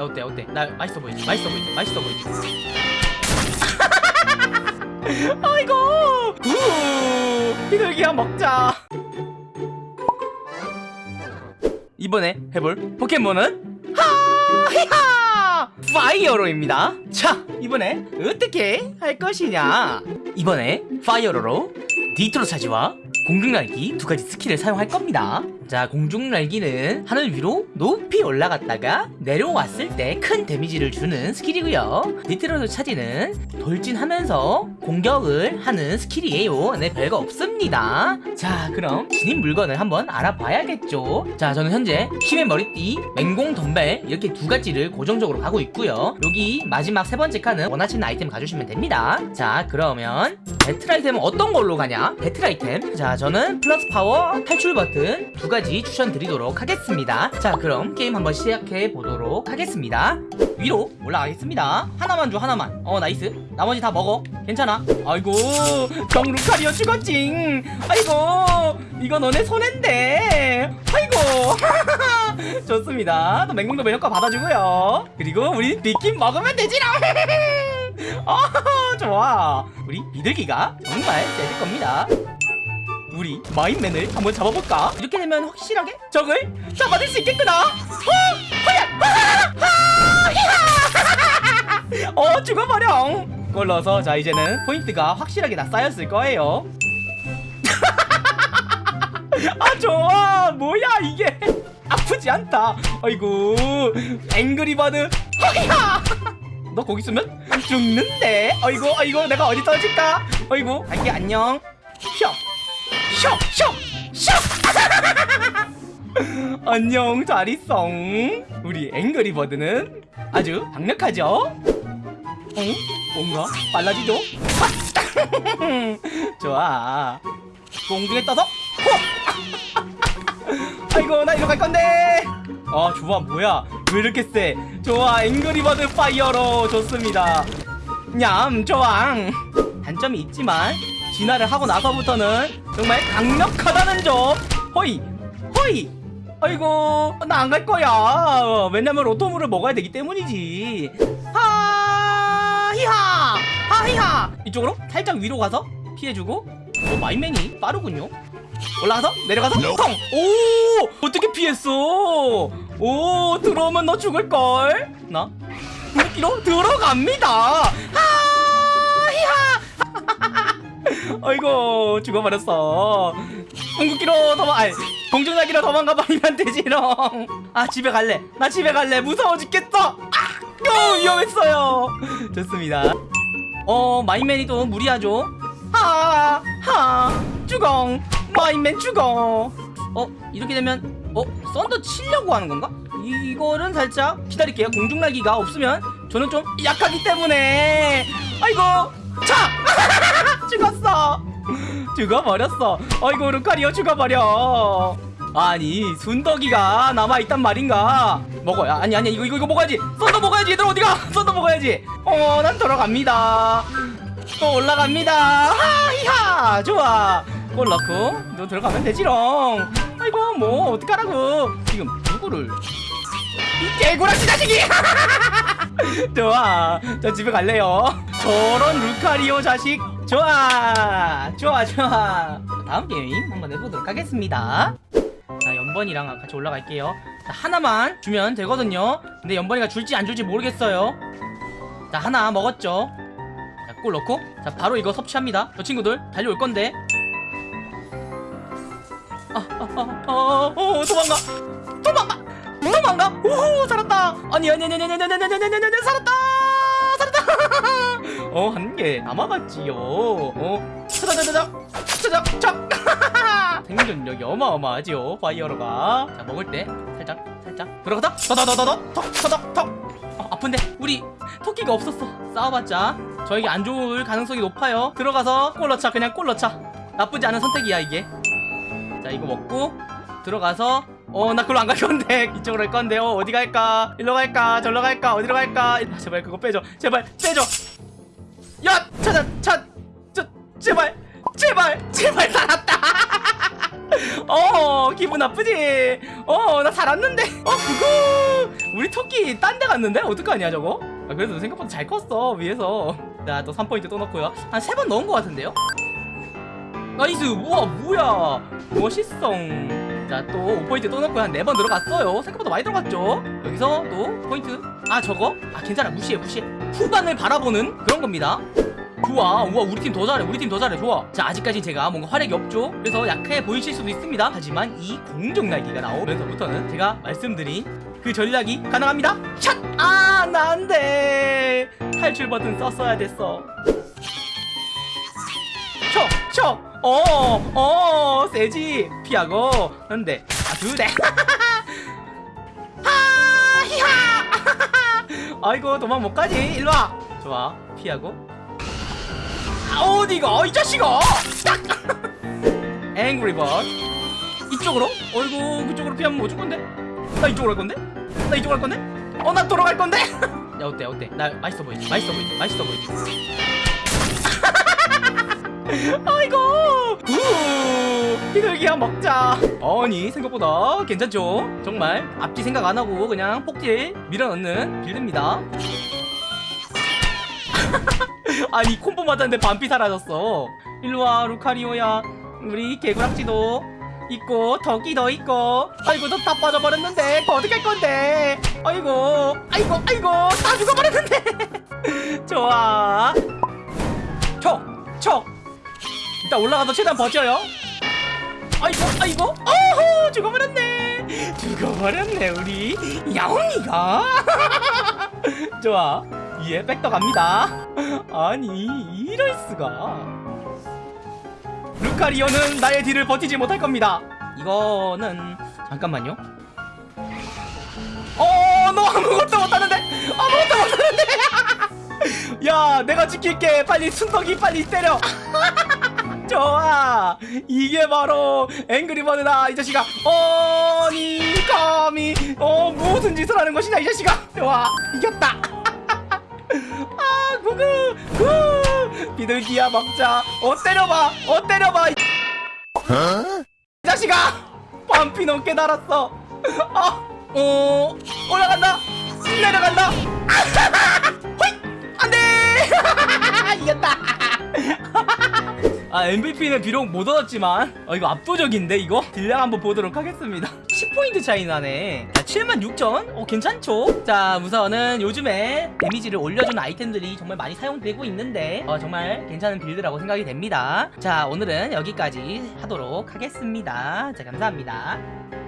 야 어때 어때? 나 맛있어 보이지? 맛있어 보이지? 맛있어 보이지? 아이고! 우! 비둘기야 먹자. 이번에 해볼 포켓몬은? 하히하! 파이어로입니다. 자 이번에 어떻게 할 것이냐? 이번에 파이어로로 니트로 차지와 공중날기 두 가지 스킬을 사용할 겁니다 자 공중 날기는 하늘 위로 높이 올라갔다가 내려왔을 때 큰 데미지를 주는 스킬이고요. 니트로 차지는 돌진하면서 공격을 하는 스킬이에요. 네 별거 없습니다. 자 그럼 지닌 물건을 한번 알아봐야겠죠? 자 저는 현재 힘의 머리띠 맹공 덤벨 이렇게 두 가지를 고정적으로 가고 있고요. 여기 마지막 세 번째 칸은 원하시는 아이템 가주시면 됩니다. 자 그러면 배틀 아이템은 어떤 걸로 가냐? 배틀 아이템. 자 저는 플러스 파워 탈출 버튼 두 가지 추천드리도록 하겠습니다. 자 그럼 게임 한번 시작해 보도록 하겠습니다. 위로 올라가겠습니다. 하나만 줘 하나만. 어 nice. 나머지 다 먹어. 괜찮아. 아이고 정루카리오 죽었징. 아이고 이거 너네 손해인데. 아이고 좋습니다. 또 맹공덤벨 효과 받아주고요. 그리고 우리 비퀸 먹으면 되지라. 어 좋아. 우리 비둘기가 정말 세질 겁니다 우리 마임맨을 한번 잡아볼까? 이렇게 되면 확실하게 적을 잡아낼 수 있겠구나. 어! 죽어버려. 걸러서 자 이제는 포인트가 확실하게 다 쌓였을 거예요. 아 좋아. 뭐야 이게. 아프지 않다. 아이고 앵그리버드. 허야! 너 거기 있으면 죽는데. 아이고 아이고 내가 어디 떨어질까? 아이고 갈게 안녕 슉 슉! 슉! 안녕 잘 있어 우리 앵그리버드는 아주 강력하죠? 응? 뭔가 빨라지죠? 좋아 공중에 떠서 호! 아이고 나 이리로 갈 건데 아 좋아 뭐야 왜 이렇게 세 좋아 앵그리버드 파이어로 좋습니다 냠 좋아 단점이 있지만 진화를 하고 나서부터는 정말 강력하다는 점 허이 허이 아이고 나 안 갈 거야 왜냐면 오토물을 먹어야 되기 때문이지 하 히하 하 히하 이쪽으로 살짝 위로 가서 피해주고 어 마이맨이 빠르군요 올라가서 내려가서 텅! 오! 어떻게 피했어? 오 들어오면 너 죽을걸? 나? 물기로 들어갑니다 하히하 아이고 죽어버렸어. 궁극기로 도망 아니 공중나기로 도망가 버리면 되지롱 아 집에 갈래. 나 집에 갈래. 무서워 죽겠어. 아 어, 위험했어요. 좋습니다. 어 마인맨이 또 무리하죠? 하하 주공. 마인맨 죽어 어 이렇게 되면 어 썬더 치려고 하는 건가? 이거는 살짝 기다릴게요. 공중날기가 없으면 저는 좀 약하기 때문에. 아이고 자 죽어버렸어. 어이구 루카리오 죽어버려. 아니 순덕이가 남아있단 말인가? 먹어야 아니 아니 이거 이거 이거 먹어야지. 썬더 먹어야지 얘들 어디가? 썬더 먹어야지. 어 난 돌아갑니다. 또 올라갑니다. 하이하 좋아. 골 넣고 너 들어가면 되지롱. 아이고 뭐 어떡하라고. 지금 누구를? 이 개구라지 자식이 좋아. 저 집에 갈래요. 저런 루카리오 자식. 좋아. 좋아 좋아. 다음 게임 한번 해보도록 하겠습니다. 자 연번이랑 같이 올라갈게요. 자, 하나만 주면 되거든요. 근데 연번이가 줄지 안 줄지 모르겠어요. 자 하나 먹었죠? 자꿀 넣고. 자 바로 이거 섭취합니다. 저 친구들 달려올 건데. 아 아 아 아 어, 도망가. 도망가 도망가 오 살았다 아니 아니 아니 아니 아니 아니 아니 아니 아니 살았다 살았다 어 한 개 남아갔지요 어 차자자자자 차자자 생존력이 어마어마하지요 파이어로가 자 먹을 때 살짝 살짝 들어가다 더더더더더 턱턱턱 어, 아픈데 우리 토끼가 없었어 싸워봤자 저에게 안 좋을 가능성이 높아요 들어가서 골 넣자 그냥 골 넣자 나쁘지 않은 선택이야 이게 자 이거 먹고 들어가서 어 나 그걸로 안 갈 건데. 이쪽으로 갈 건데. 어 어디 갈까? 일로 갈까? 절로 갈까? 어디로 갈까? 아, 제발 그거 빼줘. 제발 빼줘. 야 찾아 찾저 제발 제발 제발 살았다. 어 기분 나쁘지? 어 나 살았는데. 어 그거. 우리 토끼 딴 데 갔는데? 어떡하냐 저거? 아, 그래도 생각보다 잘 컸어 위에서. 자또 3포인트 또 넣고요. 한 세 번 넣은 것 같은데요? Nice. 우와 뭐야? 멋있어 자 또 5포인트 또 넣고 한네번 들어갔어요. 생각보다 많이 들어갔죠? 여기서 또 포인트. 아 저거? 아 괜찮아. 무시해 무시해. 후반을 바라보는 그런 겁니다. 좋아. 우와 우리 팀 더 잘해. 우리 팀 더 잘해. 좋아. 자 아직까지 제가 뭔가 활약이 없죠? 그래서 약해 보이실 수도 있습니다. 하지만 이 공중 날기가 나오면서부터는 제가 말씀드린 그 전략이 가능합니다. 샷아 난데 탈출 버튼 썼어야 됐어 어 어 세지. 피하고. 한대 아 두대. 하히하. 아이고 도망 못 가지. 일로 와. 좋아. 피하고. 아, 어디가? 이 자식아! 딱 앵그리 버드 이쪽으로? 어이구 그쪽으로 피하면 뭐줄 건데? 나 이쪽으로 갈 건데? 나 이쪽으로 갈 건데? 어나 돌아갈 건데? 야 어때 어때? 나 맛있어 보이지? 맛있어 보이지? 맛있어 보이지 비둘기야 먹자. 아니 생각보다 괜찮죠? 정말 앞뒤 생각 안 하고 그냥 폭딜 밀어넣는 빌드입니다. 아니 콤보 맞았는데 반피 사라졌어. 일로와 루카리오야. 우리 개구락지도 있고 덕이도 있고. 아이고 너다 빠져버렸는데. 그거 어떻게 할 건데. 아이고 아이고 아이고 다 죽어버렸는데. 좋아. 촉촉 일단 올라가서 최대한 버텨요 아이고 아이고 어허 죽어버렸네. 죽어버렸네 우리. 야옹이가. 좋아. 위에 백더 갑니다. 아니 이럴 수가. 루카리오는 나의 뒤를 버티지 못할 겁니다. 이거는 잠깐만요. 어너 아무것도 못하는데? 아무것도 못하는데? 야 내가 지킬게. 빨리 순덕이 빨리 때려 이게 바로 앵그리버드다 이 자식아. 어니 감히. 어 무슨 짓을 하는 것이냐 이 자식아. 좋아 이겼다. 아 구구 구. 비둘기야 먹자. 어 때려봐. 어 때려봐. 이이 자식아 반피 넘게 달았어. 어, 어 올라간다. 내려간다. 안돼. 이겼다 아 MVP는 비록 못 얻었지만 어 이거 압도적인데 이거? 딜량 한번 보도록 하겠습니다 10포인트 차이 나네 자 76,000? 어 괜찮죠? 자 우선은 요즘에 데미지를 올려주는 아이템들이 정말 많이 사용되고 있는데 어 정말 괜찮은 build라고 생각이 됩니다 자 오늘은 여기까지 하도록 하겠습니다 자 감사합니다